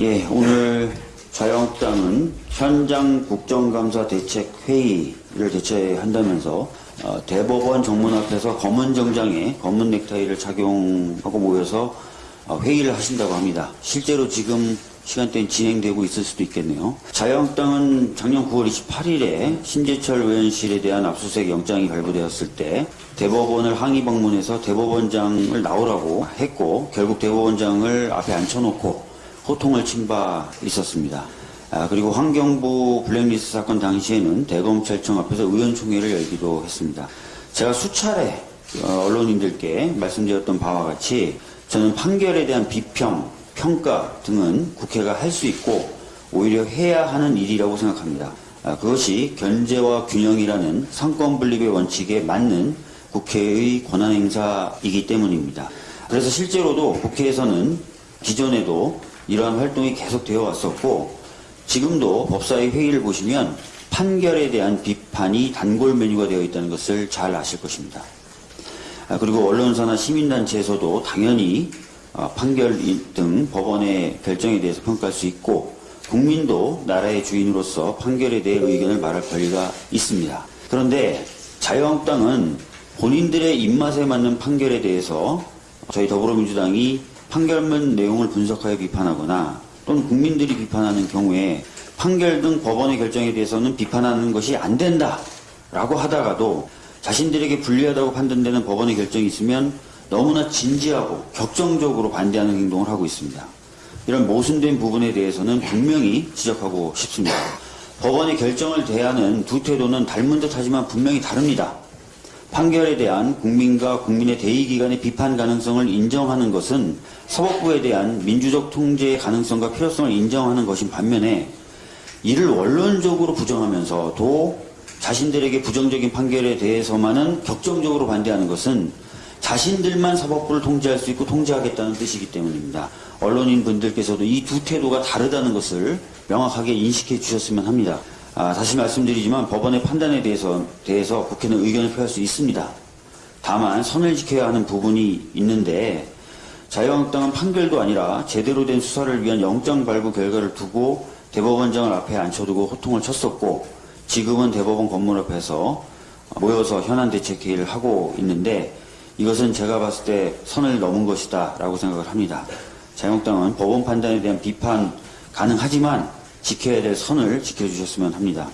예, 오늘 자유한국당은 현장 국정감사 대책 회의를 개최한다면서 어, 대법원 정문 앞에서 검은 정장에 검은 넥타이를 착용하고 모여서 어, 회의를 하신다고 합니다. 실제로 지금 시간대는 진행되고 있을 수도 있겠네요. 자유한국당은 작년 9월 28일에 신재철 의원실에 대한 압수수색 영장이 발부되었을 때 대법원을 항의 방문해서 대법원장을 나오라고 했고 결국 대법원장을 앞에 앉혀놓고 호통을 친 바 있었습니다. 아, 그리고 환경부 블랙리스트 사건 당시에는 대검찰청 앞에서 의원총회를 열기도 했습니다. 제가 수차례 어, 언론인들께 말씀드렸던 바와 같이 저는 판결에 대한 비평, 평가 등은 국회가 할 수 있고 오히려 해야 하는 일이라고 생각합니다. 아, 그것이 견제와 균형이라는 상권 분립의 원칙에 맞는 국회의 권한 행사이기 때문입니다. 그래서 실제로도 국회에서는 기존에도 이러한 활동이 계속되어 왔었고 지금도 법사위 회의를 보시면 판결에 대한 비판이 단골 메뉴가 되어 있다는 것을 잘 아실 것입니다. 아, 그리고 언론사나 시민단체에서도 당연히 어, 판결 등 법원의 결정에 대해서 평가할 수 있고 국민도 나라의 주인으로서 판결에 대해 의견을 말할 권리가 있습니다. 그런데 자유한국당은 본인들의 입맛에 맞는 판결에 대해서 저희 더불어민주당이 판결문 내용을 분석하여 비판하거나 또는 국민들이 비판하는 경우에 판결 등 법원의 결정에 대해서는 비판하는 것이 안 된다 라고 하다가도 자신들에게 불리하다고 판단되는 법원의 결정이 있으면 너무나 진지하고 격정적으로 반대하는 행동을 하고 있습니다. 이런 모순된 부분에 대해서는 분명히 지적하고 싶습니다. 법원의 결정을 대하는 두 태도는 닮은 듯 하지만 분명히 다릅니다. 판결에 대한 국민과 국민의 대의기관의 비판 가능성을 인정하는 것은 사법부에 대한 민주적 통제의 가능성과 필요성을 인정하는 것인 반면에 이를 원론적으로 부정하면서도 자신들에게 부정적인 판결에 대해서만은 격정적으로 반대하는 것은 자신들만 사법부를 통제할 수 있고 통제하겠다는 뜻이기 때문입니다. 언론인 분들께서도 이 두 태도가 다르다는 것을 명확하게 인식해 주셨으면 합니다. 아, 다시 말씀드리지만 법원의 판단에 대해서, 대해서 국회는 의견을 표할 수 있습니다. 다만 선을 지켜야 하는 부분이 있는데 자유한국당은 판결도 아니라 제대로 된 수사를 위한 영장 발부 결과를 두고 대법원장을 앞에 앉혀두고 호통을 쳤었고 지금은 대법원 건물 앞에서 모여서 현안 대책 회의를 하고 있는데 이것은 제가 봤을 때 선을 넘은 것이다 라고 생각을 합니다. 자유한국당은 법원 판단에 대한 비판 가능하지만 지켜야 될 선을 지켜주셨으면 합니다.